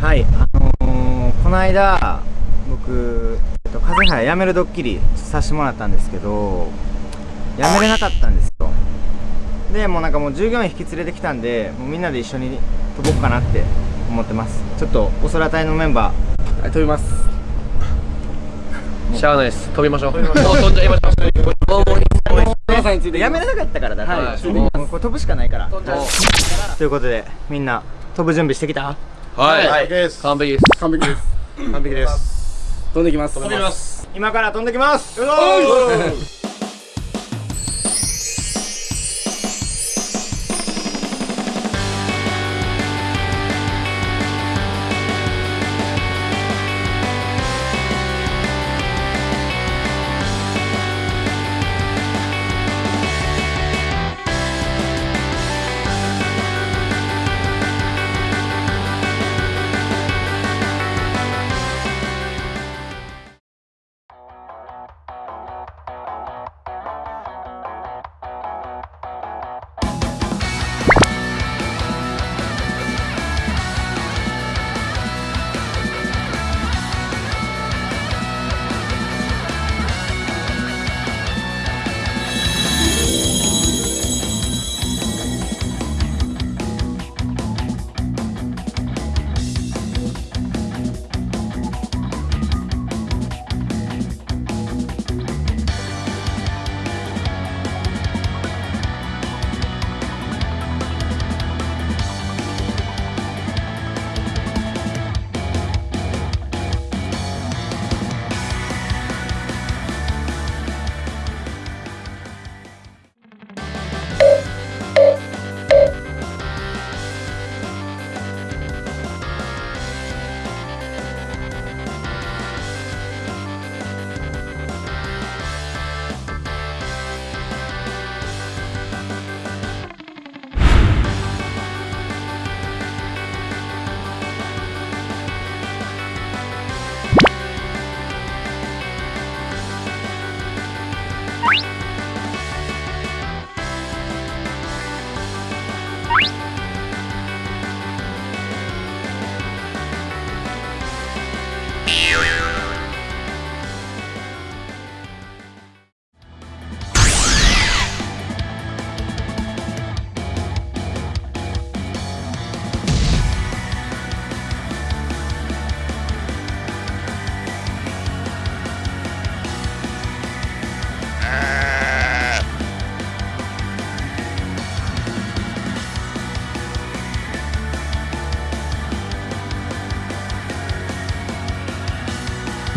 はいあのー、この間僕、えっと、風早やめるドッキリさせてもらったんですけどやめれなかったんですよ。でもうなんかもう従業員引き連れてきたんでもうみんなで一緒に飛ぼうかなって思ってます。ちょっとお空隊のメンバーはい飛びます。しゃあないです。飛びましょう。もう。飛んじゃいましょう。もうもう皆さんについてやめれなかったからだから、はいもうこれ飛ぶしかないから。飛んじゃう。ということでみんな飛ぶ準備してきた？はい、はい。です。完璧です。完璧です。完璧です。飛んできます。飛びます。今から飛んできます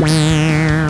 Meow.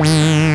Wow.